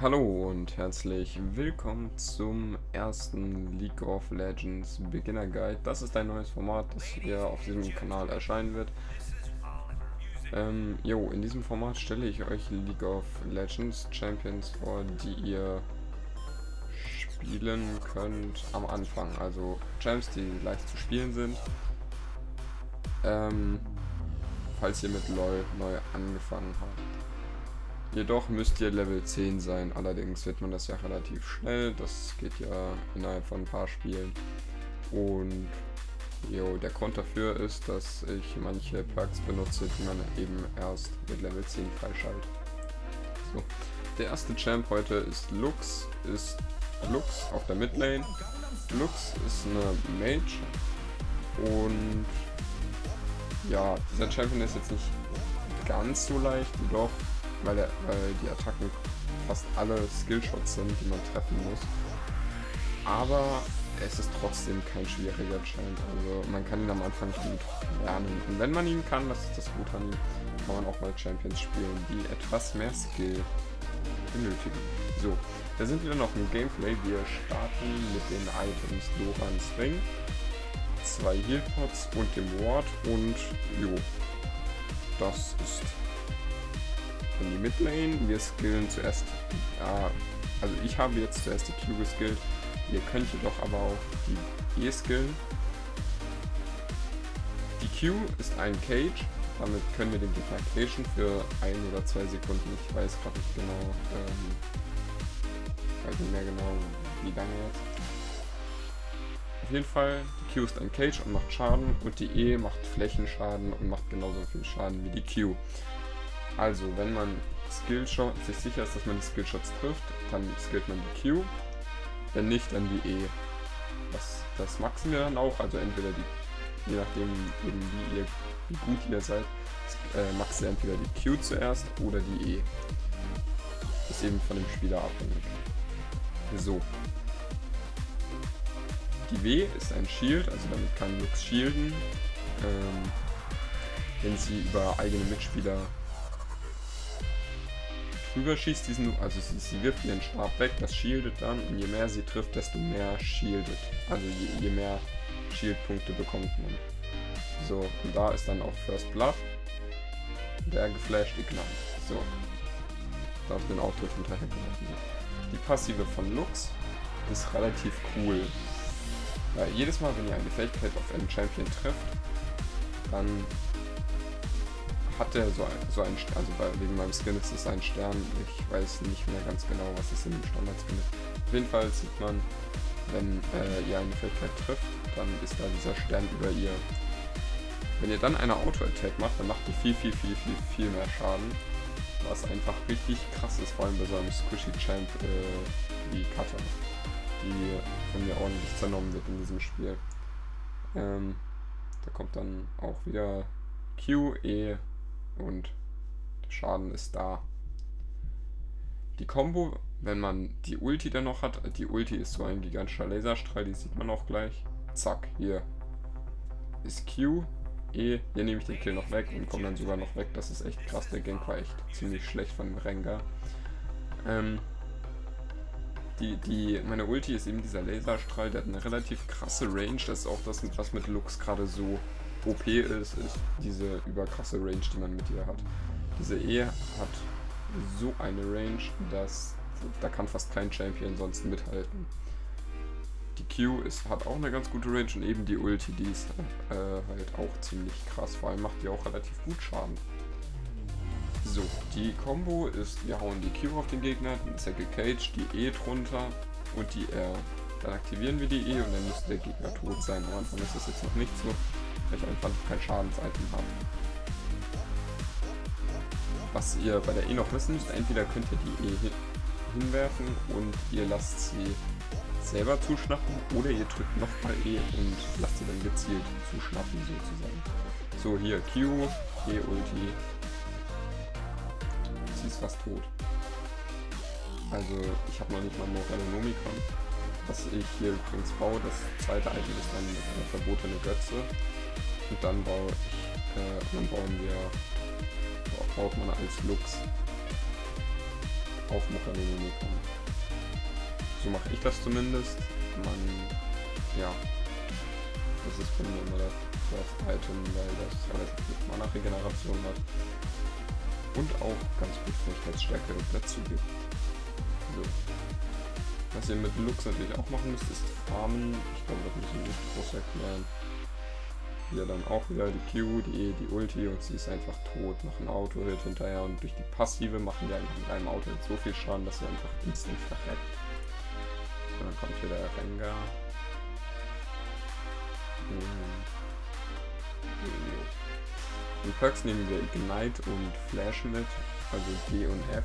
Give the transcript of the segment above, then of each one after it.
Hallo und herzlich willkommen zum ersten League of Legends Beginner Guide. Das ist ein neues Format, das hier auf diesem Kanal erscheinen wird. Ähm, jo, in diesem Format stelle ich euch League of Legends Champions vor, die ihr spielen könnt am Anfang. Also Champs, die leicht zu spielen sind. Ähm, falls ihr mit LoL neu angefangen habt. Jedoch müsst ihr Level 10 sein, allerdings wird man das ja relativ schnell, das geht ja innerhalb von ein paar Spielen. Und jo, der Grund dafür ist, dass ich manche Perks benutze, die man eben erst mit Level 10 freischaltet. So. Der erste Champ heute ist Lux, ist Lux auf der Midlane. Lux ist eine Mage und ja, dieser Champion ist jetzt nicht ganz so leicht, jedoch weil, er, weil die Attacken fast alle Skillshots sind, die man treffen muss. Aber es ist trotzdem kein schwieriger Champ. Also man kann ihn am Anfang gut lernen. Und wenn man ihn kann, das ist das Gute an ihm, kann man auch mal Champions spielen, die etwas mehr Skill benötigen. So, da sind wir noch im Gameplay. Wir starten mit den Items Lorans Ring, zwei Healpots und dem Ward und jo, das ist in die Midlane. Wir skillen zuerst, ja, also ich habe jetzt zuerst die Q geskillt. Ihr könnt jedoch aber auch die E skillen. Die Q ist ein Cage, damit können wir den Gegner cagen für ein oder zwei Sekunden. Ich weiß gerade nicht genau, ähm, weiß nicht mehr genau, wie lange jetzt. Auf jeden Fall, die Q ist ein Cage und macht Schaden und die E macht Flächenschaden und macht genauso viel Schaden wie die Q. Also, wenn man Skillshot, sich sicher ist, dass man die Skillshots trifft, dann skillt man die Q. Wenn nicht, dann die E. Das, das maxen wir dann auch, also entweder die, je nachdem eben wie, ihr, wie gut ihr seid, äh, macht ihr entweder die Q zuerst oder die E. Ist eben von dem Spieler abhängig. So. Die W ist ein Shield, also damit kann Lux shielden. Ähm, wenn sie über eigene Mitspieler drüber schießt, diesen, also sie, sie wirft ihren Stab weg, das shieldet dann und je mehr sie trifft, desto mehr shieldet. Also je, je mehr Shield-Punkte bekommt man. So, und da ist dann auch First Blood. Der geflasht Ignite. So. Da auf den Auftritt hinterhergelaufen. Die Passive von Lux ist relativ cool. Weil jedes Mal, wenn ihr eine Fähigkeit auf einen Champion trifft, dann hat der so so ein also bei, wegen meinem Skin ist es ein Stern. Ich weiß nicht mehr ganz genau, was es in dem Standard-Skin ist. Auf jeden Fall sieht man, wenn äh, ihr eine Fähigkeit trifft, dann ist da dieser Stern über ihr. Wenn ihr dann eine Auto-Attack macht, dann macht die viel, viel, viel, viel, viel mehr Schaden. Was einfach richtig krass ist, vor allem bei so einem Squishy-Champ äh, wie Cutter, die von mir ordentlich zernommen wird in diesem Spiel. Ähm, da kommt dann auch wieder Q, E, und der Schaden ist da. Die Combo, wenn man die Ulti dann noch hat, die Ulti ist so ein gigantischer Laserstrahl, die sieht man auch gleich. Zack, hier ist Q, E, hier nehme ich den Kill noch weg und komme dann sogar noch weg. Das ist echt krass, der Gank war echt ziemlich schlecht von Rengar. Ähm, die, die, meine Ulti ist eben dieser Laserstrahl, der hat eine relativ krasse Range. Das ist auch das, was mit Lux gerade so OP ist, ist diese überkrasse Range, die man mit ihr hat. Diese E hat so eine Range, dass da kann fast kein Champion sonst mithalten. Die Q ist, hat auch eine ganz gute Range und eben die Ulti, die ist äh, halt auch ziemlich krass. Vor allem macht die auch relativ gut Schaden. So, die Combo ist, wir hauen die Q auf den Gegner, ist er gecaged, die E drunter und die R. Dann aktivieren wir die E und dann müsste der Gegner tot sein. Am Anfang ist das jetzt noch nicht so ich einfach kein Schadensitem habe. Was ihr bei der E noch wissen müsst, entweder könnt ihr die E hinwerfen und ihr lasst sie selber zuschnappen oder ihr drückt nochmal E und lasst sie dann gezielt zuschnappen sozusagen. So, hier Q, E-Ulti. Sie ist fast tot. Also ich habe noch nicht mal Morellonomicon. Was ich hier übrigens baue, das zweite Item ist dann eine verbotene Götze. Und dann baue ich, äh, dann bauen wir, baut man als Lux. auf kommen. So mache ich das zumindest. Man, ja, das ist bei mir immer das First Item, weil das relativ gut Mana-Regeneration hat und auch ganz gut Fähigkeitsstärke dazu gibt. So. Was ihr mit Lux natürlich auch machen müsst, ist farmen. Ich glaube, das müssen wir nicht groß erklären. Hier dann auch wieder die Q, die E, die Ulti und sie ist einfach tot, machen Auto-Hit hinterher und durch die Passive machen die einfach mit einem Auto-Hit so viel Schaden, dass sie einfach instant verreckt. Und dann kommt hier der Rengar. Hm. Die Perks nehmen wir Ignite und Flash mit, also D und F.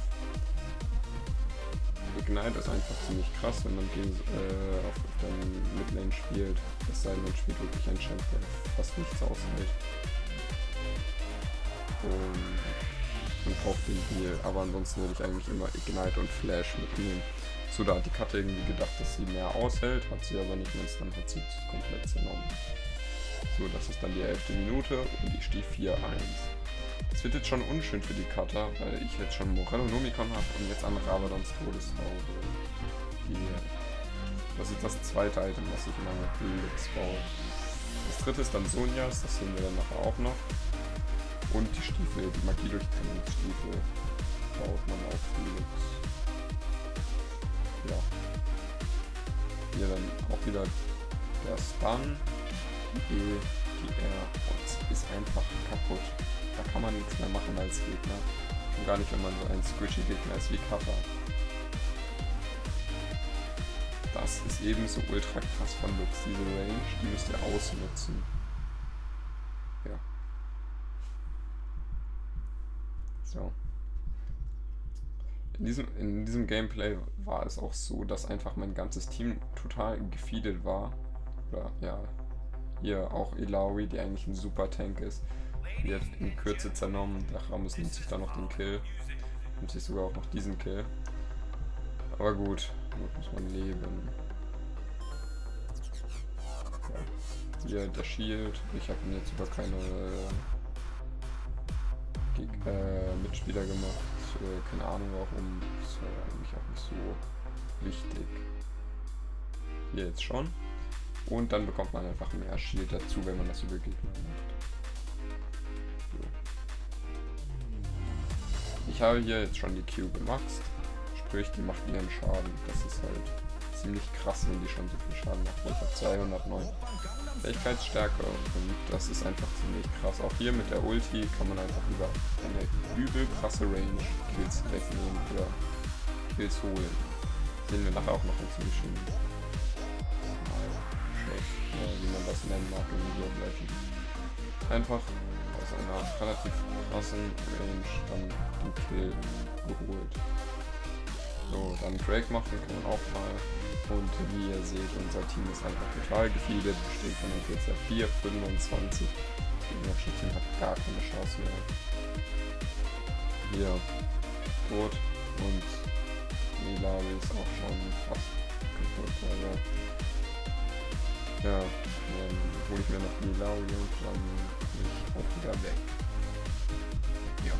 Ignite ist einfach ziemlich krass, wenn man gegen, äh, auf, auf der Midlane spielt. Es sei denn, man spielt wirklich ein Champ, der fast nichts aushält. Und man braucht den Heal, aber ansonsten würde ich eigentlich immer Ignite und Flash mitnehmen. So, da hat die Karte irgendwie gedacht, dass sie mehr aushält, hat sie aber nicht, es dann hat sie komplett zernommen. So, das ist dann die elfte Minute und ich stehe 4-1. Wird jetzt schon unschön für die Cutter, weil ich jetzt schon Morello Nomicon habe und jetzt an Rabadons Todeshaube. Das ist das zweite Item, was ich in meiner Blitz baue. Das dritte ist dann Sonjas, das sehen wir dann nachher auch noch. Und die Stiefel, die Magie-Durchtrennungsstiefel baut man auf Felix. Ja. Hier dann auch wieder der Stun die, die R ist einfach kaputt. Da kann man nichts mehr machen als Gegner. Und gar nicht, wenn man so ein Squishy-Gegner ist wie Kappa. Das ist ebenso ultra krass von Lux, diese Range, die müsst ihr ausnutzen. Ja. So. In diesem, in diesem Gameplay war es auch so, dass einfach mein ganzes Team total gefeedet war. Oder ja, hier auch Ilawi, die eigentlich ein super Tank ist. Wird in Kürze zernommen. Der Ramus nimmt sich da noch den Kill. Nimmt sich sogar auch noch diesen Kill. Aber gut, damit muss man leben. Ja. Hier der Shield. Ich habe ihn jetzt über keine äh, Mitspieler gemacht. Äh, keine Ahnung warum. Das war eigentlich auch nicht so wichtig. Hier jetzt schon. Und dann bekommt man einfach mehr Shield dazu, wenn man das über Gegner macht. So. Ich habe hier jetzt schon die Q gemaxt. Sprich, die macht ihren Schaden. Das ist halt ziemlich krass, wenn die schon so viel Schaden macht. Ich habe 209 Fähigkeitsstärke und das ist einfach ziemlich krass. Auch hier mit der Ulti kann man einfach über eine übel krasse Range Kills wegnehmen oder Kills holen. Sehen wir nachher auch noch einen ziemlich schönen wie man das nennen mag in of Legends. Einfach aus einer relativ krassen Range dann den Kill geholt. So, dann Drake machen kann man auch mal. Und wie ihr seht, unser Team ist einfach total gefeedet, besteht von jetzt 4, 25. Das Team hat gar keine Chance mehr. Hier, tot und Milari ist auch schon fast kaputt, aber ja, dann hole ich mir noch die Lauri und dann bin ich auch wieder weg. Ja.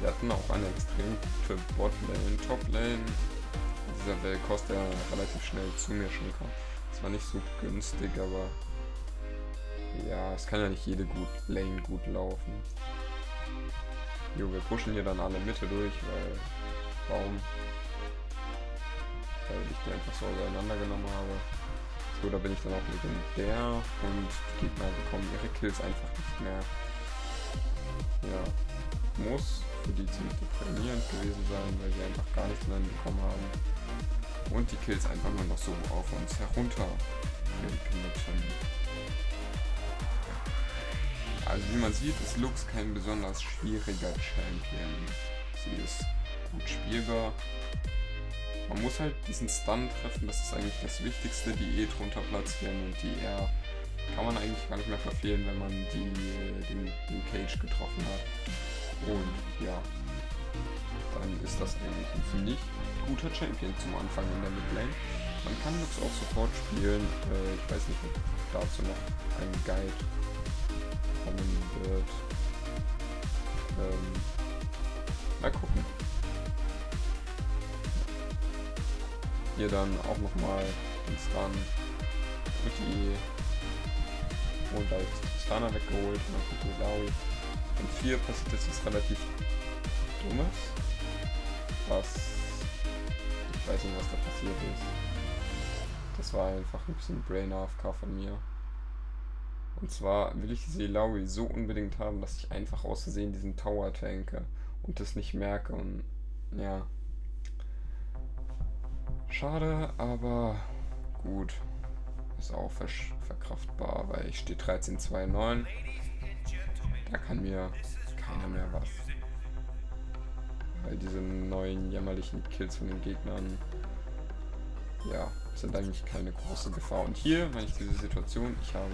Wir hatten auch eine extrem gute Botlane, Toplane. Dieser Wellkost, der relativ schnell zu mir schon kam. Das war nicht so günstig, aber ja, es kann ja nicht jede gut Lane gut laufen. Jo, wir pushen hier dann alle Mitte durch, weil Baum weil ich die einfach so auseinandergenommen habe. So, da bin ich dann auch legendär und die Gegner bekommen ihre Kills einfach nicht mehr. Ja, muss für die ziemlich deprimierend gewesen sein, weil sie einfach gar nichts mehr bekommen haben. Und die Kills einfach nur noch so auf uns herunter Also wie man sieht, ist Lux kein besonders schwieriger Champion. Sie ist gut spielbar, man muss halt diesen Stun treffen, das ist eigentlich das Wichtigste, die E drunter platzieren und die R kann man eigentlich gar nicht mehr verfehlen, wenn man die, den, den Cage getroffen hat. Und ja, dann ist das eigentlich ein ziemlich guter Champion zum Anfang in der Midlane. Man kann Lux auch sofort spielen, äh, ich weiß nicht, ob dazu noch ein Guide kommen wird. Ähm, mal gucken. Hier dann auch nochmal den Stun mit die und ist Stana weggeholt und dann kommt Laui. Und hier passiert jetzt was relativ Dummes. Was ich weiß nicht, was da passiert ist. Das war einfach ein bisschen Brain AFK von mir. Und zwar will ich diese Ilaui so unbedingt haben, dass ich einfach aus Versehen diesen Tower tanke und das nicht merke und ja. Schade, aber gut. Ist auch ver verkraftbar, weil ich stehe 13.29. Da kann mir keiner mehr was. Weil diese neuen jämmerlichen Kills von den Gegnern, ja, sind eigentlich keine große Gefahr. Und hier, wenn ich diese Situation, ich habe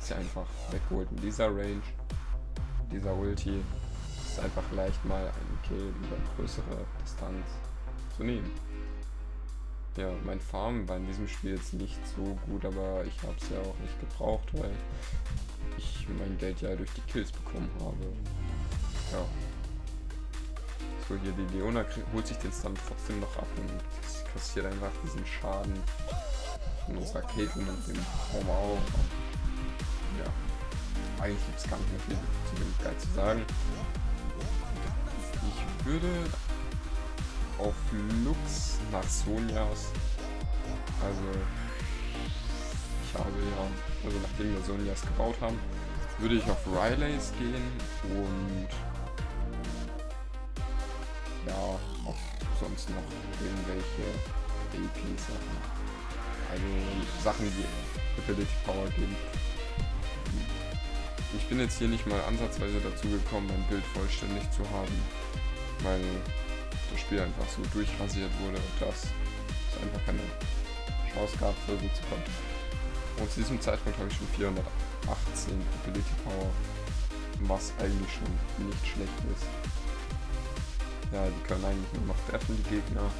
sie einfach weggeholt in dieser Range, dieser Ulti, ist einfach leicht mal einen Kill über größere Distanz zu nehmen. Ja, mein Farm war in diesem Spiel jetzt nicht so gut, aber ich habe es ja auch nicht gebraucht, weil ich mein Geld ja durch die Kills bekommen habe. Ja. So, hier die Leona holt sich den Stun trotzdem noch ab und kassiert einfach diesen Schaden von unserer Caitlyn und dem Raum auch. Ja. Eigentlich gibt es gar nicht mehr viel zu dem Guy zu sagen. Ich würde auf Lux nach Sonjas. Also ich habe ja, also nachdem wir Sonjas gebaut haben, würde ich auf Rileys gehen und ja, auch sonst noch irgendwelche AP-Sachen. Also Sachen, die Ability Power geben. Ich bin jetzt hier nicht mal ansatzweise dazu gekommen, mein Bild vollständig zu haben, weil das Spiel einfach so durchrasiert wurde, dass es einfach keine Chance gab, gut zu kommen. Und zu diesem Zeitpunkt habe ich schon 418 Ability Power, was eigentlich schon nicht schlecht ist. Ja, die können eigentlich nur noch treffen, die Gegner.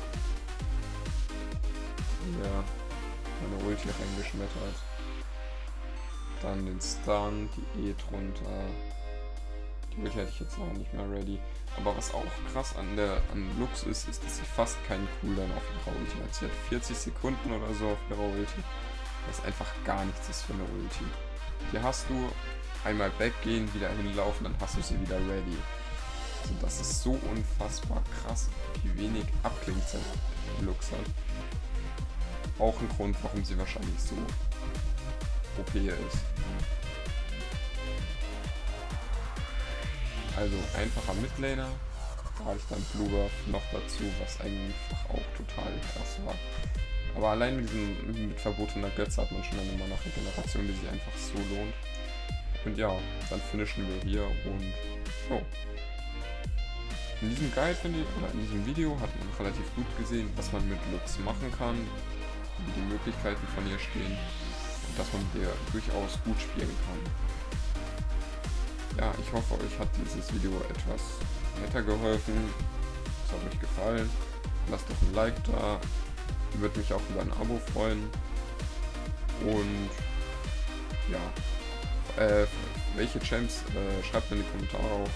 Ja, meine Ulti reingeschmettert. Dann den Stun, die E drunter. Die Ulti hätte ich jetzt noch nicht mehr ready. Aber was auch krass an der an Lux ist, ist, dass sie fast keinen Cooldown auf ihrer Ulti hat. Sie hat 40 Sekunden oder so auf ihrer Ulti. Was einfach gar nichts ist für eine Ulti. Hier hast du einmal weggehen, wieder hinlaufen, dann hast du sie wieder ready. Also das ist so unfassbar krass, wie wenig Abklingzeit Lux hat. Auch ein Grund, warum sie wahrscheinlich so OP ist. Also einfacher Midlaner. Da habe ich dann Bluebuff noch dazu, was eigentlich auch total krass war. Aber allein mit diesem mit verbotener Götze hat man schon eine Mana-Regeneration, die sich einfach so lohnt. Und ja, dann finishen wir hier und oh. In diesem Guide, finde ich, oder in diesem Video hat man relativ gut gesehen, was man mit Lux machen kann, wie die Möglichkeiten von ihr stehen und dass man mit ihr durchaus gut spielen kann ja, ich hoffe, euch hat dieses Video etwas weitergeholfen. Es hat euch gefallen. Lasst doch ein Like da. Würde mich auch über ein Abo freuen. Und ja, äh, welche Champs, äh, schreibt mir in die Kommentare auch,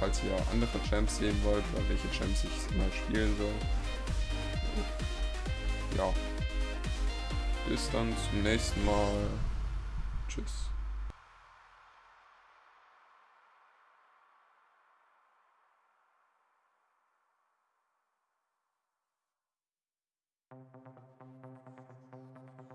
falls ihr andere Champs sehen wollt oder welche Champs ich mal spielen soll. Ja, bis dann zum nächsten Mal. Tschüss.